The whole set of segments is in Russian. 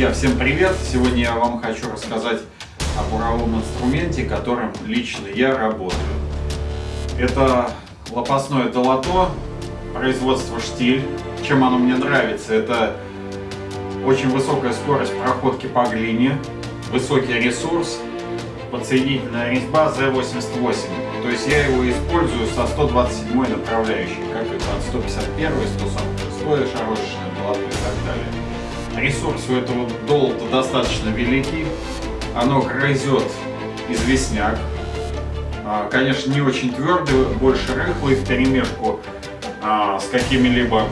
Друзья, всем привет! Сегодня я вам хочу рассказать о буровом инструменте, которым лично я работаю. Это лопастное долото, производство штиль. Чем оно мне нравится? Это очень высокая скорость проходки по глине, высокий ресурс, подсоединительная резьба Z88. То есть я его использую со 127 направляющей, как и под 151, 146 шарошечное долото и так далее. Ресурс у этого долота достаточно великий. Оно грызет известняк. А, конечно, не очень твердый, больше рыхлый в перемешку а, с какими-либо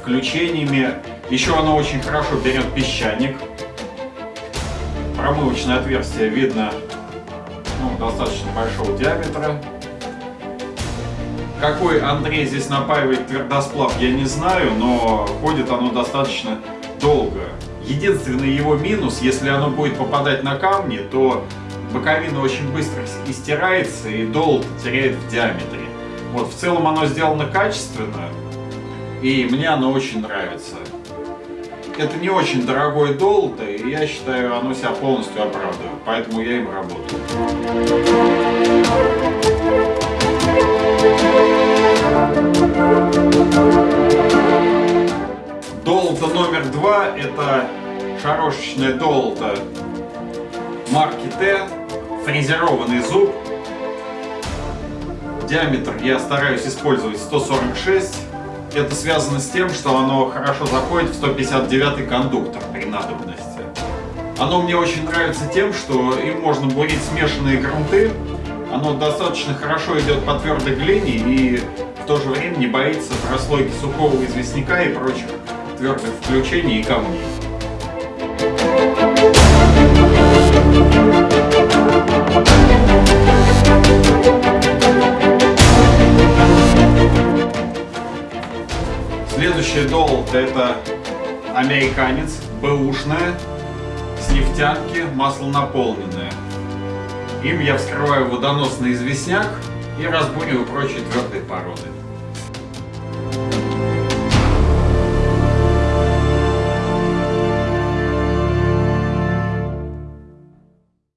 включениями. Еще оно очень хорошо берет песчаник. Промывочное отверстие видно ну, достаточно большого диаметра. Какой Андрей здесь напаивает твердосплав, я не знаю, но ходит оно достаточно долго. Единственный его минус, если оно будет попадать на камни, то боковина очень быстро истирается и долг теряет в диаметре. Вот, в целом оно сделано качественно, и мне оно очень нравится. Это не очень дорогое долото, и я считаю, оно себя полностью оправдывает, поэтому я им работаю. Долото номер два это шарошечное долото марки Т, фрезерованный зуб. Диаметр я стараюсь использовать 146. Это связано с тем, что оно хорошо заходит в 159 кондуктор при надобности. Оно мне очень нравится тем, что им можно бурить смешанные грунты. Оно достаточно хорошо идет по твердой глине и в то же время не боится прослойки сухого известняка и прочих твердых включений и камней. Следующий долг это американец, бэушная, с нефтянки, масло наполненное. Им я вскрываю водоносный известняк и разбуриваю прочие твердые породы.